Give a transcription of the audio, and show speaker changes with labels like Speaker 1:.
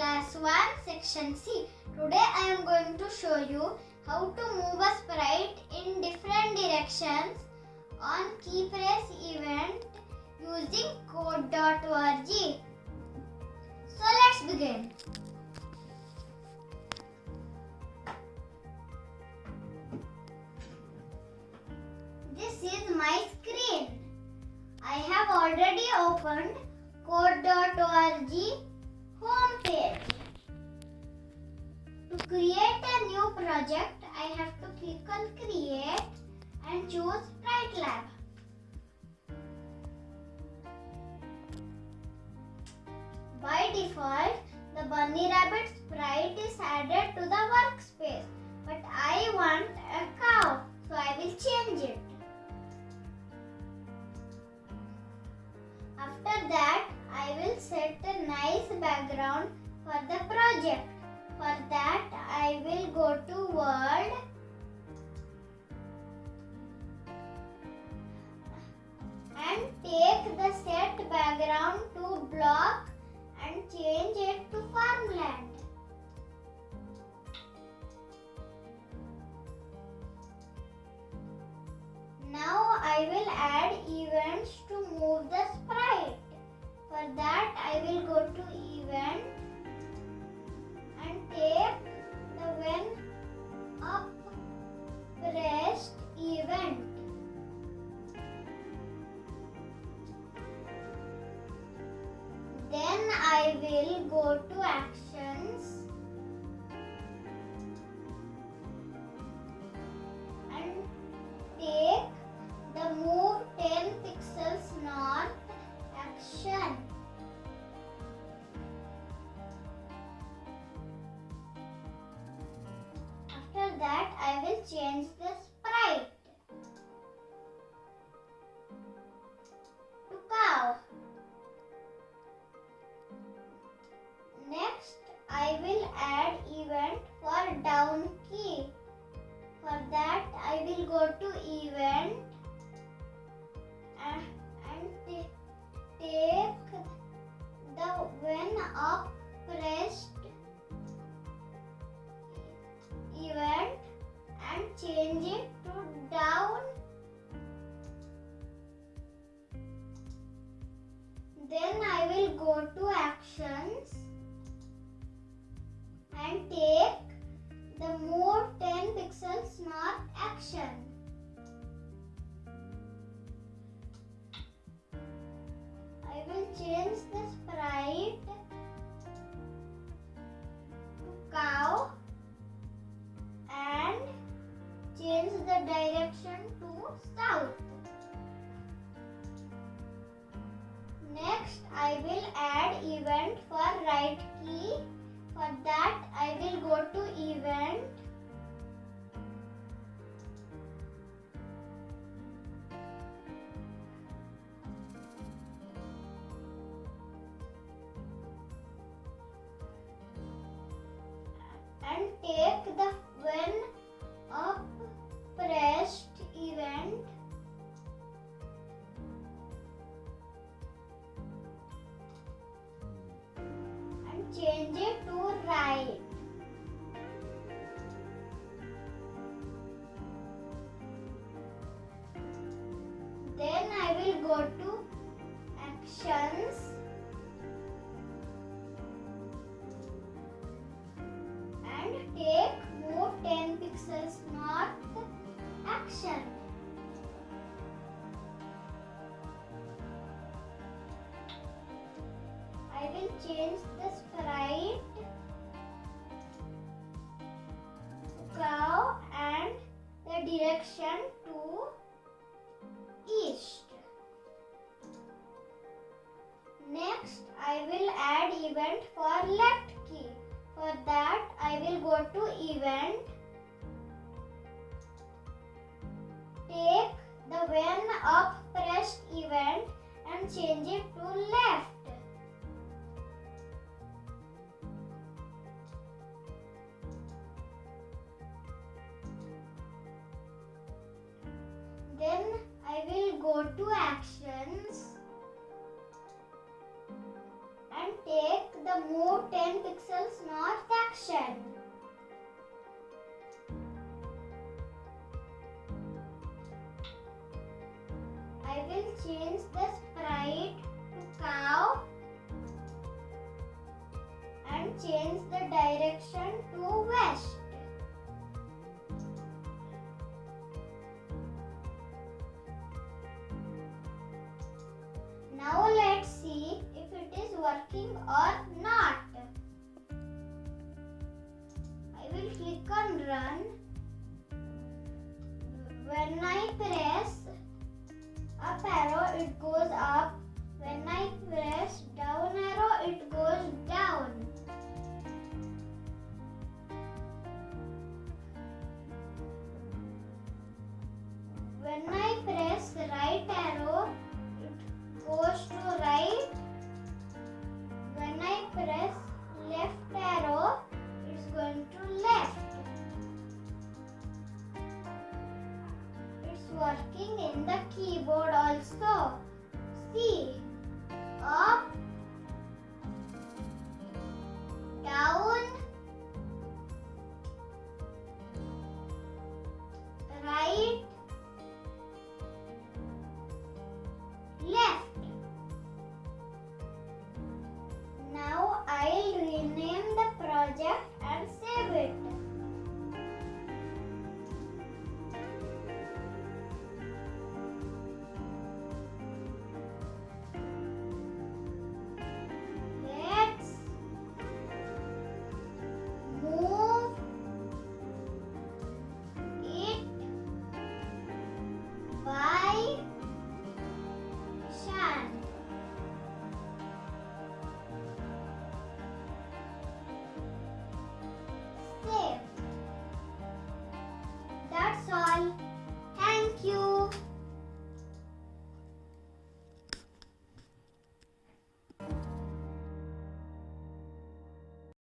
Speaker 1: section C. Today I am going to show you how to move a sprite in different directions on keypress event using code.org. So let's begin. This is my screen. I have already opened code.org project, I have to click on create and choose Sprite Lab. By default, the bunny rabbit sprite is added to the workspace. But I want a cow, so I will change it. After that, I will set a nice background for the project. For that, I will go to World. And take the set background to block and change it to farmland. Now I will add events Then I will go to actions go to event and, and take the when up pressed event and change it to down. Then I will go to actions and take the move 10 pixels north action. South. Next, I will add event for right key. For that, I will go to event and take the when change it to right. Then I will go I will change the sprite cow and the direction to east. Next, I will add event for left key. For that, I will go to event. Take the when up pressed event and change it to left. go to actions and take the move 10 pixels north action. I will change the sprite to cow and change the direction to west. Now let's see if it is working or not. I will click on run. When I press up arrow it goes working in the keyboard also. See, up, down,